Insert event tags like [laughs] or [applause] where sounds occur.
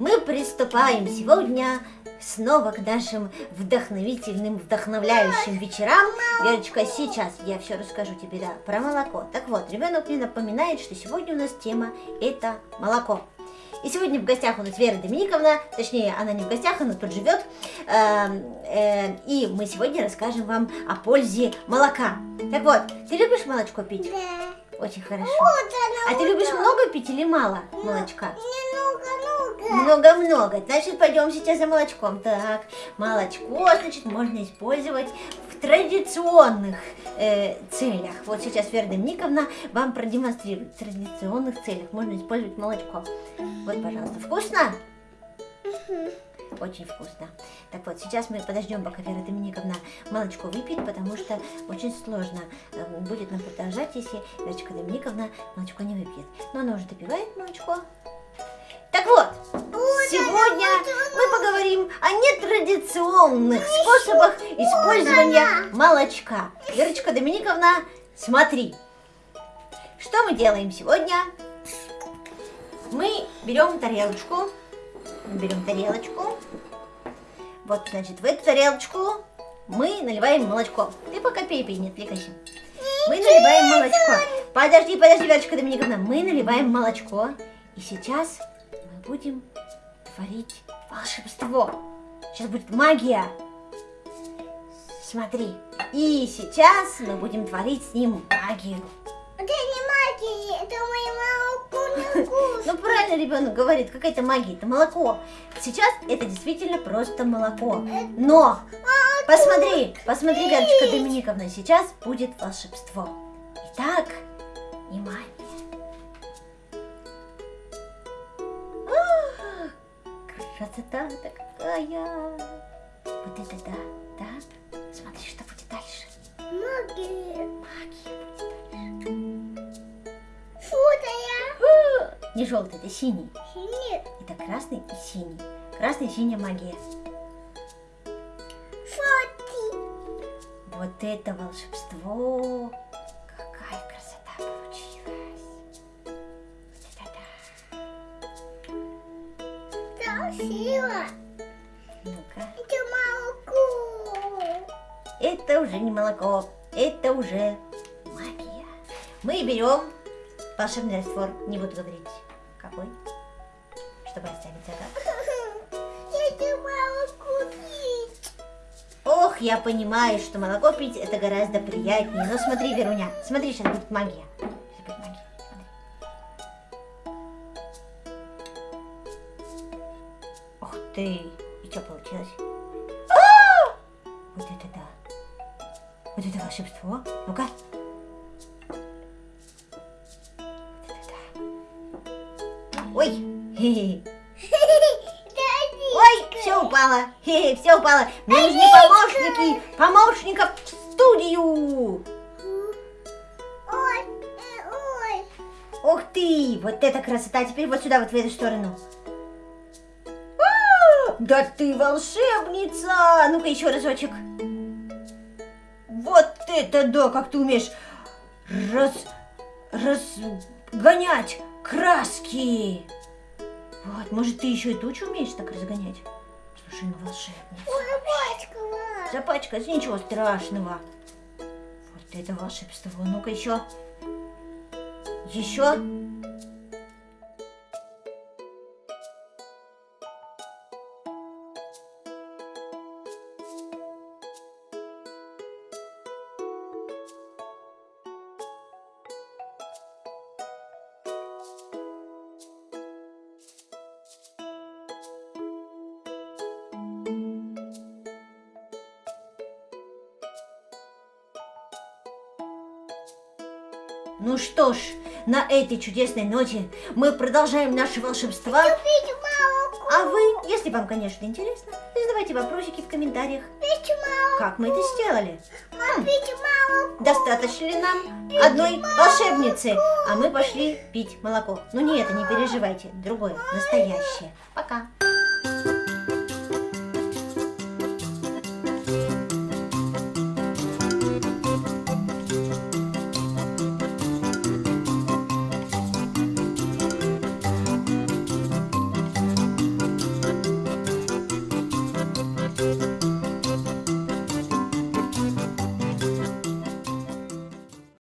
мы приступаем сегодня снова к нашим вдохновительным, вдохновляющим вечерам. Верочка, сейчас я все расскажу тебе да, про молоко. Так вот, ребенок мне напоминает, что сегодня у нас тема это молоко. И сегодня в гостях у нас Вера Доминиковна, точнее, она не в гостях, она тут живет. Эм, э, и мы сегодня расскажем вам о пользе молока. Так вот, ты любишь молочко пить? Да. Очень хорошо. Вот А она, ты вот любишь много пить или мало молочка? Немного-много. Много-много. Значит, пойдем сейчас за молочком. Так, молочко, значит, можно использовать в традиционных э, целях. Вот сейчас Вера Доминиковна вам продемонстрирует. В традиционных целях можно использовать молочко. Вот, пожалуйста. Вкусно? Очень вкусно. Так вот, сейчас мы подождем, пока Вера Доминиковна молочко выпьет, потому что очень сложно э, будет нам продолжать, если Верочка Доминиковна молочко не выпьет. Но она уже допивает молочко. Так вот, сегодня мы поговорим о нетрадиционных способах использования молочка. Верочка Доминиковна, смотри. Что мы делаем сегодня? Мы берем тарелочку, берем тарелочку. Вот, значит, в эту тарелочку мы наливаем молочко. Ты пока пей, пей, не отвлекайся. Мы наливаем молочко. Подожди, подожди, Верочка Доминиковна. Мы наливаем молочко. И сейчас будем творить волшебство. Сейчас будет магия. Смотри. И сейчас мы будем творить с ним магию. Это не магия, это мое молоко. [laughs] Ну правильно ребенок говорит, какая-то магия, это молоко. Сейчас это действительно просто молоко. Но посмотри, посмотри, Верочка Доминиковна, сейчас будет волшебство. Итак, внимание. Красота-то какая! Вот это да, да. Смотри, что будет дальше. Магия. Магия. Футая. А, Не желтый, это синий. Нет. Это красный и синий. Красный и синяя магия. Фоти. Вот это волшебство! Ну-ка. Это молоко. Это уже не молоко, это уже магия. Мы берем волшебный раствор, не буду говорить какой, чтобы оставить загадку. [laughs] Это молоко пить. Ох, я понимаю, что молоко пить это гораздо приятнее. Но смотри, Веруня, смотри, сейчас будет магия. Сейчас будет магия. Ты! И что получилось? Вот это да! Вот это волшебство. Ну-ка. Вот это да. Ой! Ой, все упало. Все упало. Мне нужны помощники. Помощников в студию. Ух ты, вот это красота. Теперь вот сюда, вот в эту сторону. Да ты волшебница! Ну-ка еще разочек. Вот это да, как ты умеешь раз, разгонять краски. Вот, может, ты еще и тучу умеешь так разгонять? Слушай, ну волшебница. Ой, запачкала. Запачкать, ничего страшного. Вот это волшебство. Ну-ка еще. Еще. Ну что ж, на этой чудесной ноте мы продолжаем наше волшебство. Пить молоко. А вы, если вам, конечно, интересно, задавайте вопросики в комментариях. Пить молоко. Как мы это сделали? Пить молоко. Достаточно ли нам одной волшебницы? А мы пошли пить молоко. Ну не это, не переживайте, другое, настоящее. Пока.